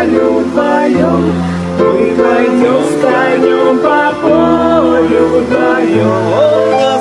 Полю вдвоем. Мы пойдем с конем по полю вдвоем.